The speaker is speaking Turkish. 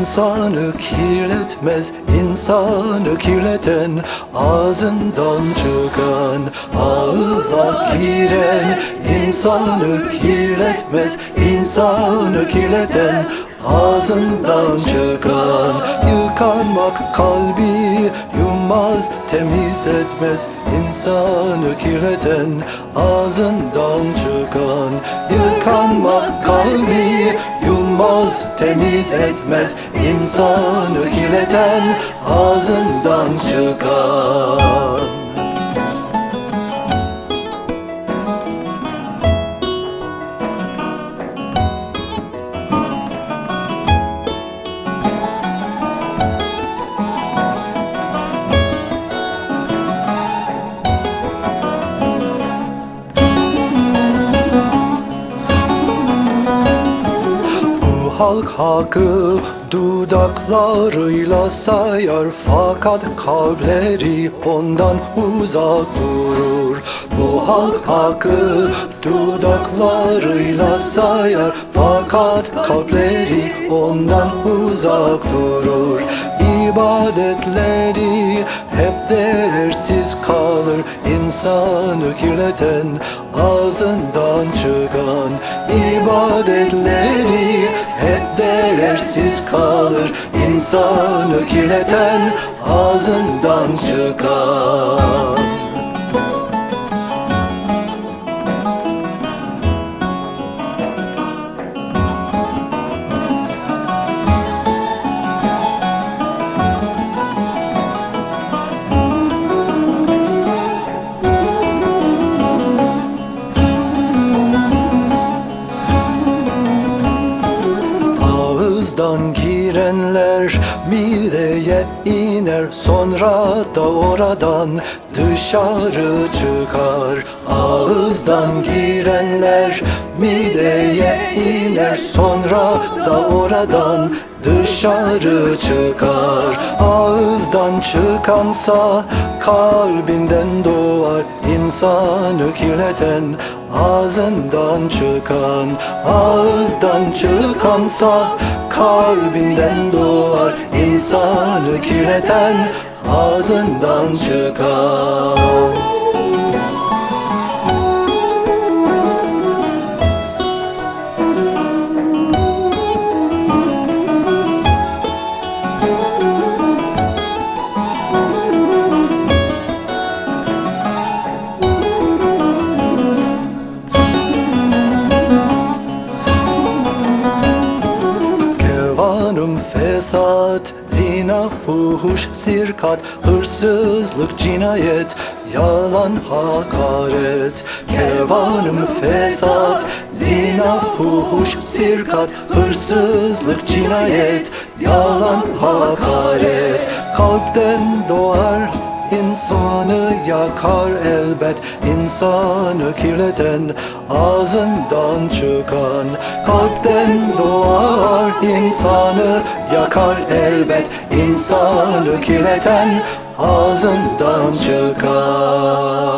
İnsanı kirletmez insanı kirleten Ağzından çıkan ağıza giren İnsanı kirletmez insanı kirleten Ağzından çıkan yıkanmak kalbi yummaz temiz etmez insanı kirleten ağzından çıkan yıkanmak kalbi yummaz temiz etmez. İnsanı kirleten ağzından çıkan halk hakkı dudaklarıyla sayar. Fakat kalpleri ondan uzak durur. Bu halk hakkı dudaklarıyla sayar. Fakat kalpleri ondan uzak durur. İbadetleri değersiz kalır İnsanı kirleten ağzından çıkan ibadetleri hep değersiz kalır İnsanı kirleten ağzından çıkan Ağızdan girenler mideye iner Sonra da oradan dışarı çıkar. Ağızdan girenler mideye iner Sonra da oradan dışarı çıkar. Ağızdan çıkansa kalbinden doğar İnsanı kirleten ağzından çıkan. Ağızdan çıkansa kalbinden doğar İnsanı kirleten ağzından çıkan fesat, zina, fuhuş, sirkat, hırsızlık, cinayet, yalan, hakaret. Kervanım fesat, zina, fuhuş, sirkat, hırsızlık, cinayet, yalan, hakaret. Kalpten doğar İnsanı yakar elbet insanı kirleten ağzından çıkan kalpten doğar. İnsanı yakar elbet insanı kirleten ağzından çıkan